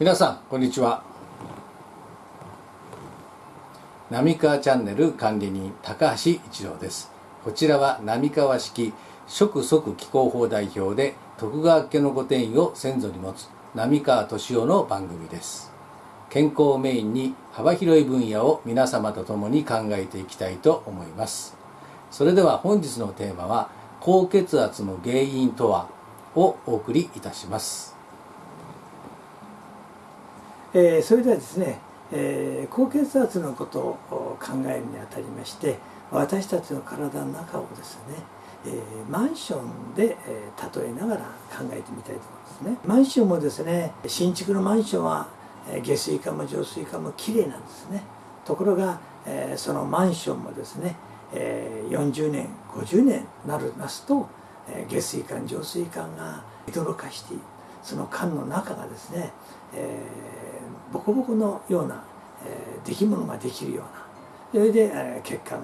皆さんこんにちは。浪川チャンネル管理人高橋一郎です。こちらは浪川式食即気候法代表で徳川家の御殿位を先祖に持つ浪川敏夫の番組です。健康をメインに幅広い分野を皆様と共に考えていきたいと思います。それでは本日のテーマは高血圧の原因とはをお送りいたします。えー、それではですね、えー、高血圧のことを考えるにあたりまして私たちの体の中をですね、えー、マンションで、えー、例えながら考えてみたいと思いますね。マンションもですね新築のマンションは下水管も浄水管もきれいなんですね。ところが、えー、そのマンションもですね、えー、40年50年なりますと、えー、下水管浄水管が泥化してその管の中がですね、えー、ボコボコのような、えー、出来物ができるような。それで、えー、血管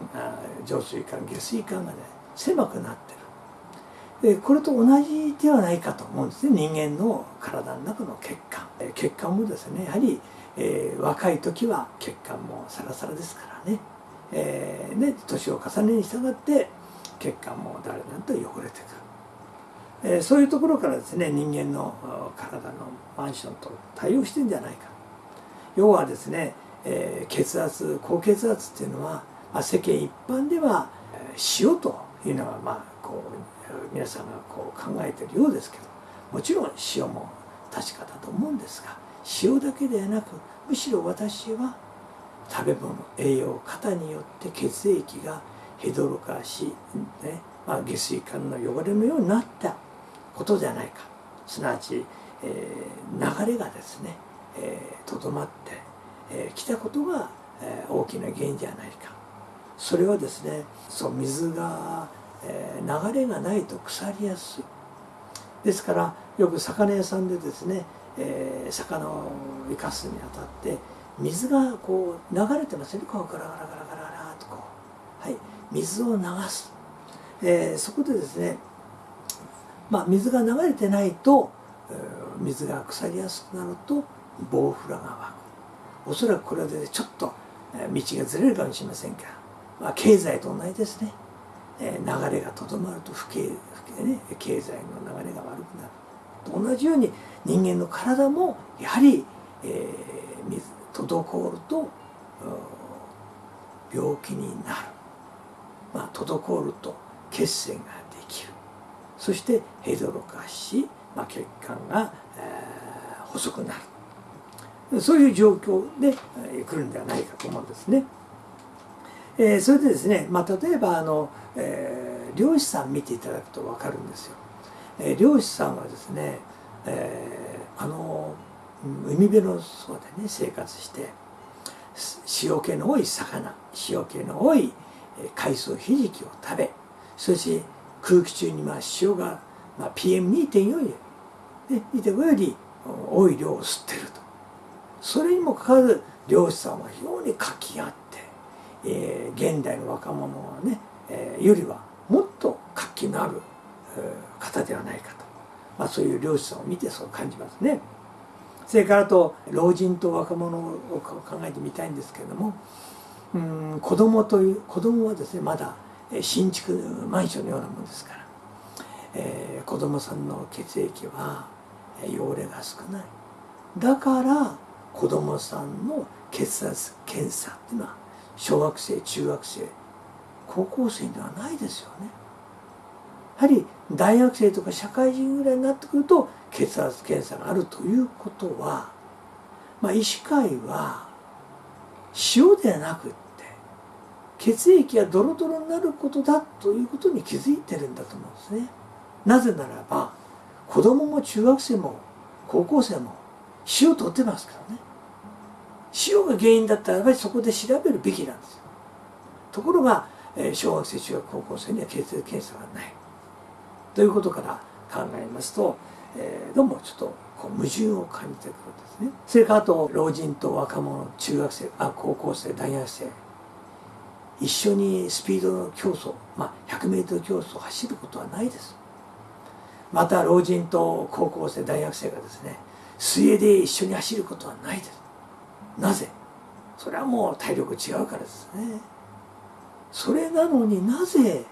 浄水管下水管がね狭くなってる。でこれと同じではないかと思うんですね。人間の体の中の血管。血管もですねやはり、えー、若い時は血管もサラサラですからね,、えー、ね年を重ねに従って血管も誰なんと汚れてくる。えそういうところからですね人間の体のマンションと対応してんじゃないか。要はですね、え、血圧高血圧っていうのは、まあ、世間一般では塩というのはまあこう皆さんがこう考えてるようですけどもちろん塩も確かだと思うんですが塩だけではなくむしろ私は食べ物栄養過によって血液がヘドロ化し、ねまあ、下水管の汚れのようになった。ことじゃないか。すなわち、えー、流れがですねとど、えー、まってき、えー、たことが、えー、大きな原因じゃないか。それはですねそう水が、えー、流れがないと腐りやすい。ですからよく魚屋さんでですね、えー、魚を生かすにあたって水がこう流れてますよね。こうガラガラガラガラガラとこう。はい。水を流す、えー、そこでですねまあ、水が流れてないと水が腐りやすくなるとボウフラが湧く。おそらくこれでちょっと道がずれるかもしれませんが、まあ、経済と同じですね、流れがとどまると不景不景、ね、経済の流れが悪くなる。と同じように人間の体もやはり、えー、水滞ると病気になる、まあ、滞ると血栓ができる。そしてヘドロ化し、まあ、血管が、えー、細くなるそういう状況で、えー、来るんではないかと思うんですね。えー、それでですね、まあ、例えばあの、えー、漁師さん見ていただくと分かるんですよ。えー、漁師さんはですね、えー、あの海辺のそでね生活して塩気の多い魚塩気の多い海藻ひじきを食べそして空気中にまあ塩が、まあ、PM2.4 より、ね、2.5より多い量を吸ってるとそれにもかかわらず漁師さんは非常に活気があって、えー、現代の若者はね、えー、よりはもっと活気のある、えー、方ではないかと、まあ、そういう漁師さんを見てそう感じますね。それからと老人と若者を考えてみたいんですけれどもうん子供という子供はですねまだ新築マンションのようなものですから、えー、子供さんの血液は汚れが少ない。だから子供さんの血圧検査っていうのは小学生中学生高校生ではないですよね。やはり大学生とか社会人ぐらいになってくると血圧検査があるということは、まあ、医師会は塩ではなく血液がドロドロになることだということに気づいてるんだと思うんですね。なぜならば子供も中学生も高校生も塩を取ってますからね。塩が原因だったらやっぱりそこで調べるべきなんですよ。ところが小学生中学高校生には血液検査がない。ということから考えますと、え、どうもちょっとこう矛盾を感じてくるんですね。それからあと老人と若者中学生あ高校生大学生。一緒にスピードの競争、まあ、100m 競争を走ることはないです。また老人と高校生大学生がですね水泳で一緒に走ることはないです。なぜ？それはもう体力違うからですね。それなのになぜ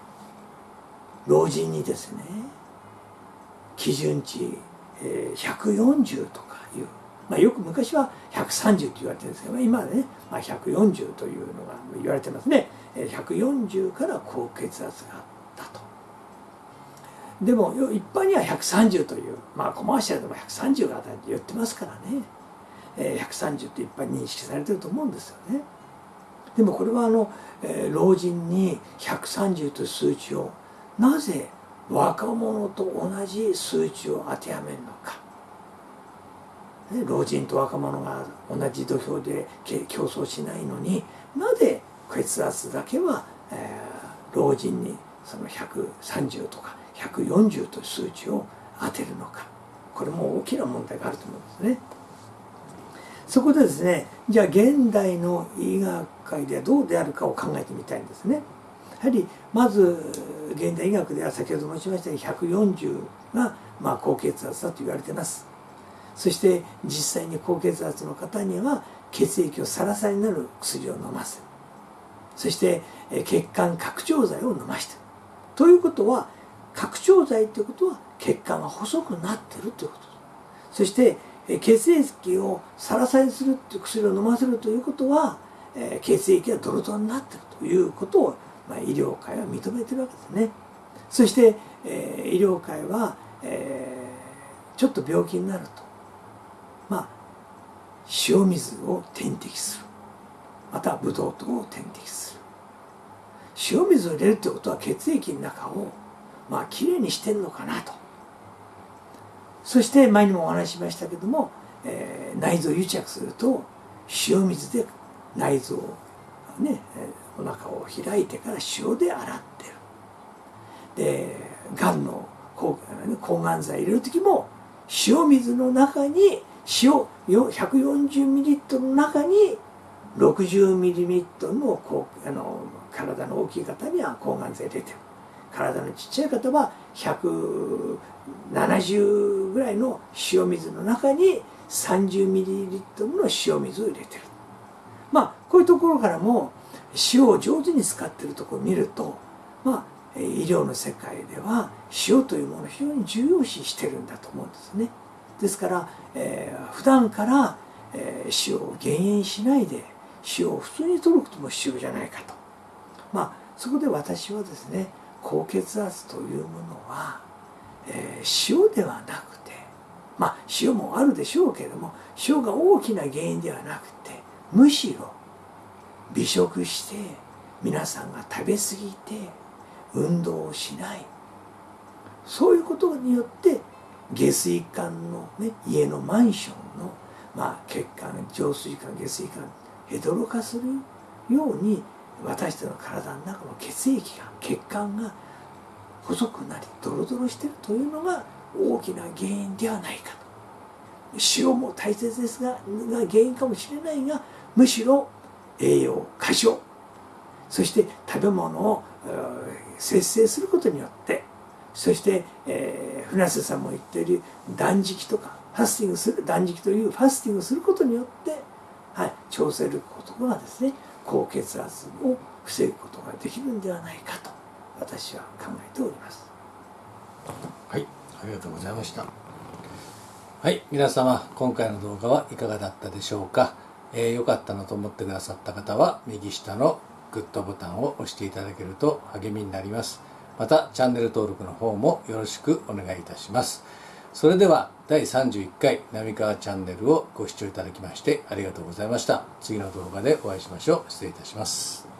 老人にですね基準値140とかいう、まあ、よく昔は130と言われてるんですけど今はね、まあ、140というのが言われてますね。140から高血圧があったと。でも一般には130というまあコマーシャルでも130が当たりって言ってますからね。130って一般認識されてると思うんですよね。でもこれはあの老人に130という数値をなぜ若者と同じ数値を当てはめるのか。老人と若者が同じ土俵で競争しないのになぜ血圧だけは、えー、老人にその130とか140という数値を当てるのかこれも大きな問題があると思うんですね。そこでですねじゃあ現代の医学界ではどうであるかを考えてみたいんですね。やはりまず現代医学では先ほど申しましたように140がまあ高血圧だと言われてますそして実際に高血圧の方には血液をサラサラになる薬を飲ませる。そして血管拡張剤を飲ましてということは拡張剤ということは血管が細くなってるということ。そして血液をサラサラにするという薬を飲ませるということは血液がドロドロになってるということをまあ、医療界は認めてるわけですね。そして、えー、医療界は、えー、ちょっと病気になると。塩水を点滴する。またブドウ糖を点滴する。塩水を入れるってことは血液の中をまあきれいにしてるのかなと。そして前にもお話ししましたけども、えー、内臓癒着すると塩水で内臓をね、お腹を開いてから塩で洗ってる。でがんの抗がん剤入れる時も塩水の中に塩 140ml の中に 60ml のこうあの体の大きい方には抗がん剤入れてる体のちっちゃい方は170ぐらいの塩水の中に 30ml の塩水を入れてるまあこういうところからも塩を上手に使ってるところを見るとまあ医療の世界では塩というものを非常に重要視してるんだと思うんですね。ですから、えー、普段から、えー、塩を減塩しないで塩を普通に取ることも必要じゃないかと。まあそこで私はですね高血圧というものは、えー、塩ではなくてまあ塩もあるでしょうけれども塩が大きな原因ではなくてむしろ美食して皆さんが食べ過ぎて運動をしないそういうことによって下水管の、ね、家のマンションの、まあ、血管浄水管下水管ヘドロ化するように私たちの体の中の血液が血管が細くなりドロドロしてるというのが大きな原因ではないかと。塩も大切ですがが原因かもしれないがむしろ栄養過剰。そして食べ物を節制することによってそして、えー、船瀬さんも言っている断食とかファスティングする断食というファスティングすることによって、はい、調整ることがですね高血圧を防ぐことができるんではないかと私は考えております。はいありがとうございました。はい皆様今回の動画はいかがだったでしょうか？えー、よかったなと思ってくださった方は右下のグッドボタンを押していただけると励みになります。またチャンネル登録の方もよろしくお願いいたします。それでは第31回浪川チャンネルをご視聴いただきましてありがとうございました。次の動画でお会いしましょう。失礼いたします。